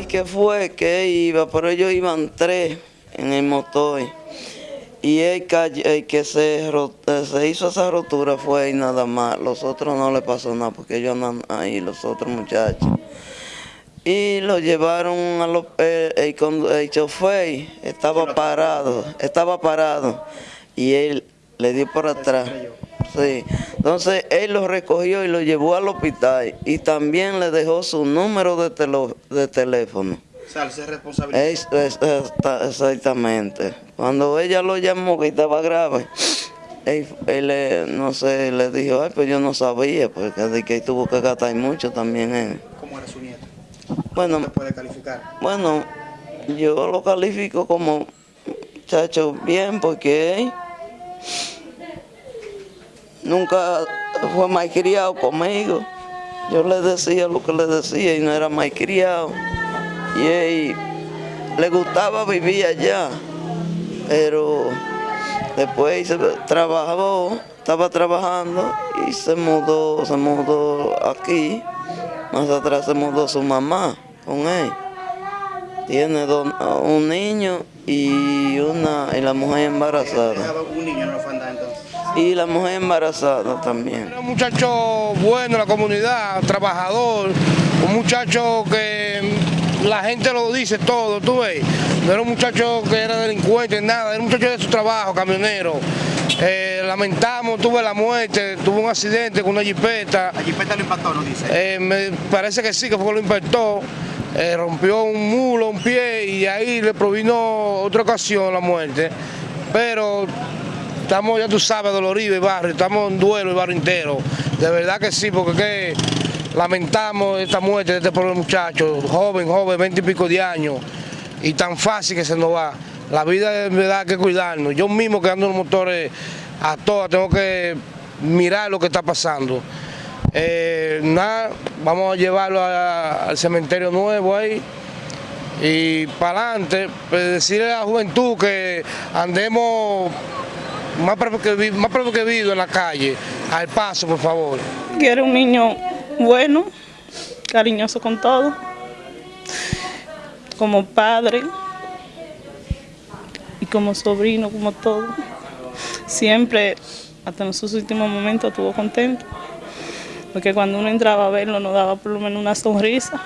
que fue que iba, pero ellos iban tres en el motor. Y el, que se, se, hizo esa rotura fue y nada más. Los otros no le pasó nada porque ellos andan ahí, los otros muchachos. Y lo llevaron a los... El, el, chofer estaba parado, estaba parado. Y él le dio por atrás. Sí. Entonces él lo recogió y lo llevó al hospital. Y también le dejó su número de, de teléfono. Es, exactamente. Cuando ella lo llamó que estaba grave, él, no sé, le dijo, ay, pues yo no sabía, porque de que tuvo que gastar mucho también él. ¿Cómo era su nieto? Bueno, ¿Cómo puede calificar? Bueno, yo lo califico como muchacho bien, porque nunca fue malcriado conmigo. Yo le decía lo que le decía y no era malcriado y él le gustaba vivir allá, pero después se trabajó, estaba trabajando y se mudó, se mudó aquí, más atrás se mudó su mamá con él. Tiene un niño y una y la mujer embarazada. un niño en la entonces? Y la mujer embarazada también. Era un muchacho bueno en la comunidad, trabajador, un muchacho que la gente lo dice todo, tú ves. No era un muchacho que era delincuente, nada, era un muchacho de su trabajo, camionero. Eh, lamentamos, tuve la muerte, tuvo un accidente con una jipeta. ¿La jipeta lo impactó, no dice? Eh, me parece que sí, que fue que lo impactó. Eh, rompió un mulo, un pie y ahí le provino otra ocasión la muerte. Pero estamos, ya tú sabes, doloridos el barrio, estamos en duelo el barrio entero. De verdad que sí, porque que Lamentamos esta muerte de este pobre muchacho, joven, joven, veinte y pico de años, y tan fácil que se nos va. La vida en verdad que cuidarnos. Yo mismo que ando en los motores a todas, tengo que mirar lo que está pasando. Eh, nada, vamos a llevarlo al cementerio nuevo ahí y para adelante, pues, decirle a la juventud que andemos más precavidos en la calle, al paso por favor. Quiero un niño bueno, cariñoso con todo, como padre y como sobrino, como todo. Siempre, hasta en sus últimos momentos, estuvo contento, porque cuando uno entraba a verlo nos daba por lo menos una sonrisa.